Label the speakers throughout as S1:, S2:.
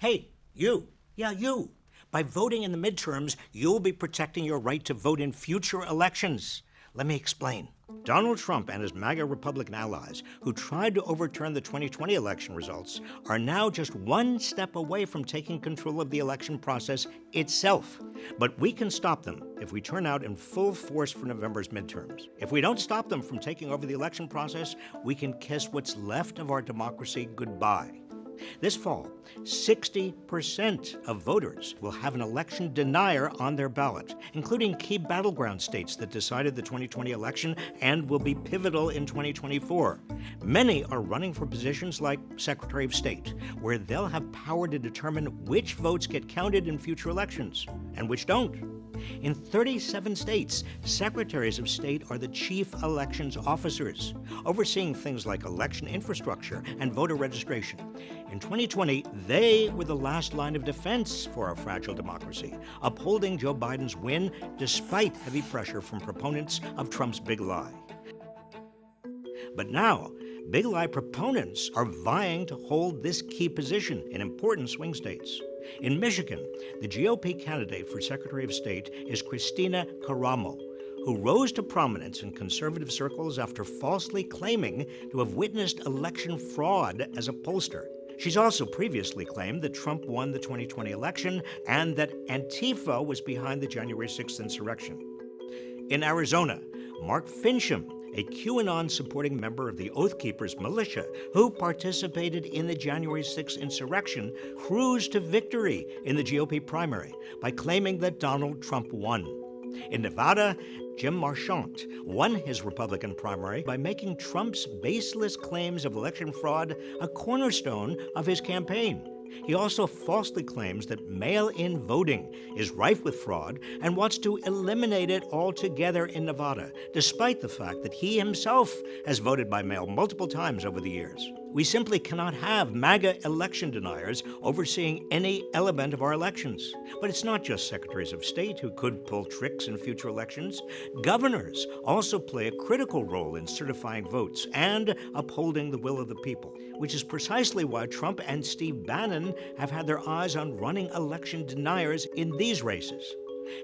S1: Hey, you. Yeah, you. By voting in the midterms, you'll be protecting your right to vote in future elections. Let me explain. Donald Trump and his MAGA Republican allies, who tried to overturn the 2020 election results, are now just one step away from taking control of the election process itself. But we can stop them if we turn out in full force for November's midterms. If we don't stop them from taking over the election process, we can kiss what's left of our democracy goodbye. This fall, 60% of voters will have an election denier on their ballot, including key battleground states that decided the 2020 election and will be pivotal in 2024. Many are running for positions like Secretary of State, where they'll have power to determine which votes get counted in future elections and which don't. In 37 states, secretaries of state are the chief elections officers, overseeing things like election infrastructure and voter registration. In 2020, they were the last line of defense for our fragile democracy, upholding Joe Biden's win despite heavy pressure from proponents of Trump's big lie. But now, big lie proponents are vying to hold this key position in important swing states. In Michigan, the GOP candidate for Secretary of State is Kristina Karamo, who rose to prominence in conservative circles after falsely claiming to have witnessed election fraud as a pollster. She's also previously claimed that Trump won the 2020 election and that Antifa was behind the January 6th insurrection. In Arizona, Mark Finchem a QAnon supporting member of the Oath Keepers militia who participated in the January 6 insurrection, cruised to victory in the GOP primary by claiming that Donald Trump won. In Nevada, Jim Marchant won his Republican primary by making Trump's baseless claims of election fraud a cornerstone of his campaign. He also falsely claims that mail in voting is rife with fraud and wants to eliminate it altogether in Nevada, despite the fact that he himself has voted by mail multiple times over the years. We simply cannot have MAGA election deniers overseeing any element of our elections. But it's not just secretaries of state who could pull tricks in future elections. Governors also play a critical role in certifying votes and upholding the will of the people, which is precisely why Trump and Steve Bannon have had their eyes on running election deniers in these races.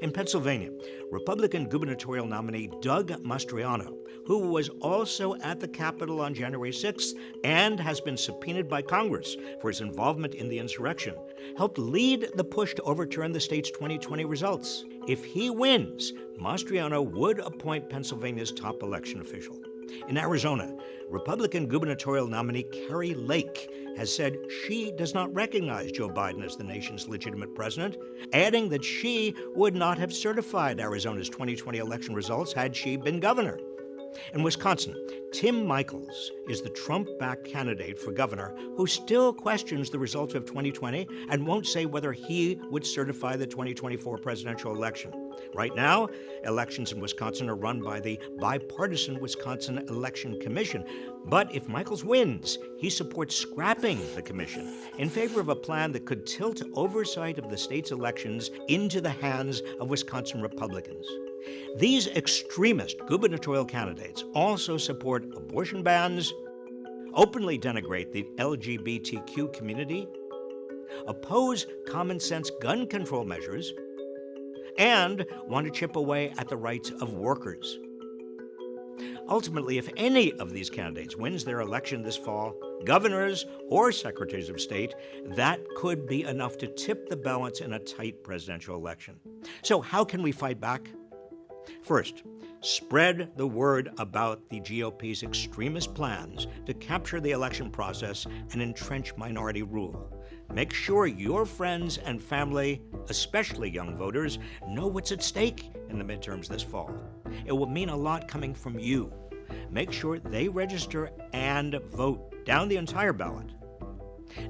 S1: In Pennsylvania, Republican gubernatorial nominee Doug Mastriano, who was also at the Capitol on January 6th and has been subpoenaed by Congress for his involvement in the insurrection, helped lead the push to overturn the state's 2020 results. If he wins, Mastriano would appoint Pennsylvania's top election official. In Arizona, Republican gubernatorial nominee Kari Lake has said she does not recognize Joe Biden as the nation's legitimate president, adding that she would not have certified Arizona's 2020 election results had she been governor. In Wisconsin, Tim Michels is the Trump backed candidate for governor who still questions the results of 2020 and won't say whether he would certify the 2024 presidential election. Right now, elections in Wisconsin are run by the bipartisan Wisconsin Election Commission. But if Michels wins, he supports scrapping the commission in favor of a plan that could tilt oversight of the state's elections into the hands of Wisconsin Republicans. These extremist gubernatorial candidates also support abortion bans, openly denigrate the LGBTQ community, oppose common sense gun control measures, and want to chip away at the rights of workers. Ultimately, if any of these candidates wins their election this fall, governors or secretaries of state, that could be enough to tip the balance in a tight presidential election. So, how can we fight back? First, spread the word about the GOP's extremist plans to capture the election process and entrench minority rule. Make sure your friends and family, especially young voters, know what's at stake in the midterms this fall. It will mean a lot coming from you. Make sure they register and vote down the entire ballot.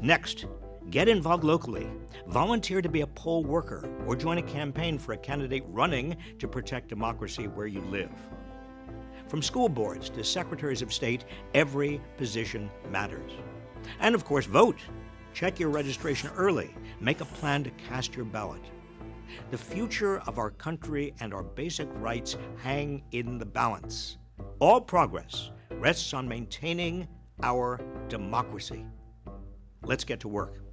S1: Next, Get involved locally. Volunteer to be a poll worker or join a campaign for a candidate running to protect democracy where you live. From school boards to secretaries of state, every position matters. And of course, vote. Check your registration early. Make a plan to cast your ballot. The future of our country and our basic rights hang in the balance. All progress rests on maintaining our democracy. Let's get to work.